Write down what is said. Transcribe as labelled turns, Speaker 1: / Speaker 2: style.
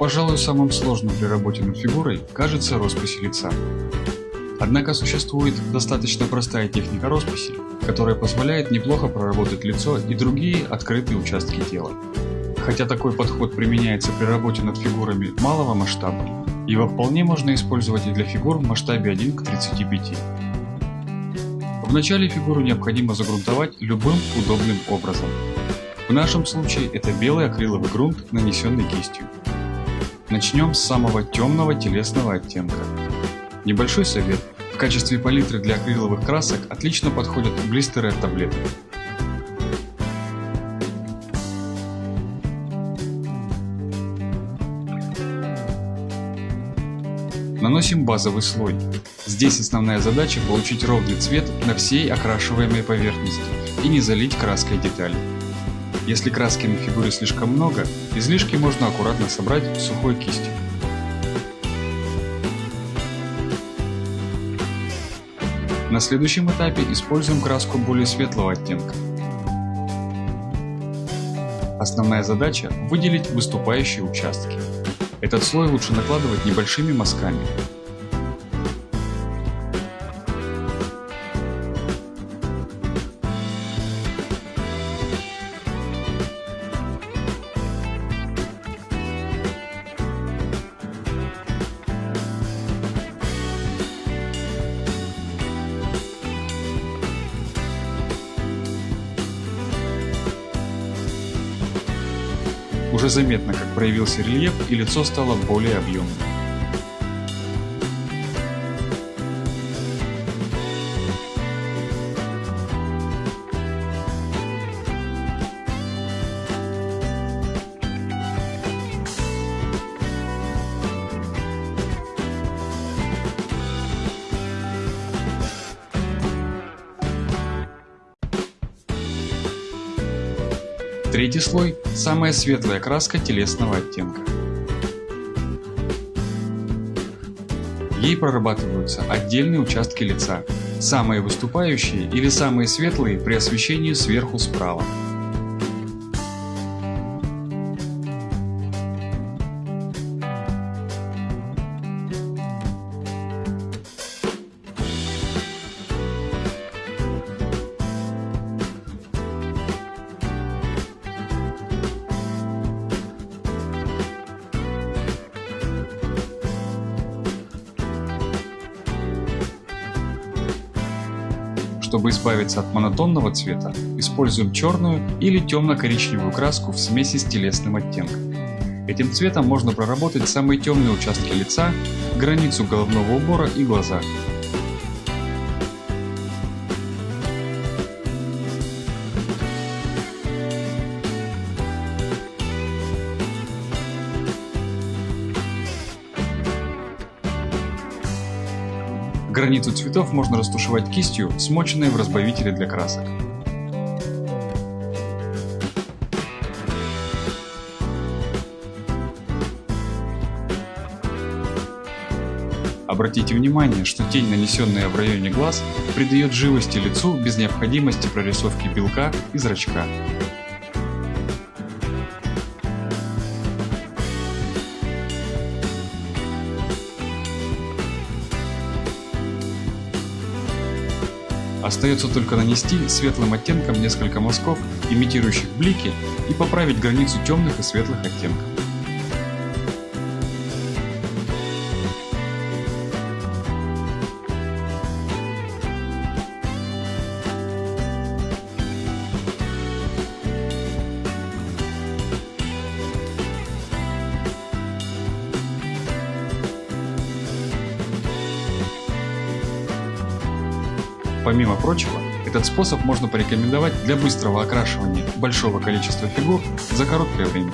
Speaker 1: Пожалуй, самым сложным при работе над фигурой кажется роспись лица. Однако существует достаточно простая техника росписи, которая позволяет неплохо проработать лицо и другие открытые участки тела. Хотя такой подход применяется при работе над фигурами малого масштаба, его вполне можно использовать и для фигур в масштабе 1 к 35. Вначале фигуру необходимо загрунтовать любым удобным образом. В нашем случае это белый акриловый грунт, нанесенный кистью. Начнем с самого темного телесного оттенка. Небольшой совет. В качестве палитры для акриловых красок отлично подходят блистеры от таблеток. Наносим базовый слой. Здесь основная задача получить ровный цвет на всей окрашиваемой поверхности и не залить краской детали. Если краски на фигуре слишком много, излишки можно аккуратно собрать сухой кистью. На следующем этапе используем краску более светлого оттенка. Основная задача – выделить выступающие участки. Этот слой лучше накладывать небольшими мазками. Уже заметно, как проявился рельеф и лицо стало более объемным. Третий слой – самая светлая краска телесного оттенка. Ей прорабатываются отдельные участки лица, самые выступающие или самые светлые при освещении сверху справа. Чтобы избавиться от монотонного цвета, используем черную или темно-коричневую краску в смеси с телесным оттенком. Этим цветом можно проработать самые темные участки лица, границу головного убора и глаза. Границу цветов можно растушевать кистью, смоченной в разбавителе для красок. Обратите внимание, что тень, нанесенная в районе глаз, придает живости лицу без необходимости прорисовки белка и зрачка. Остается только нанести светлым оттенком несколько мазков, имитирующих блики, и поправить границу темных и светлых оттенков. Помимо прочего, этот способ можно порекомендовать для быстрого окрашивания большого количества фигур за короткое время.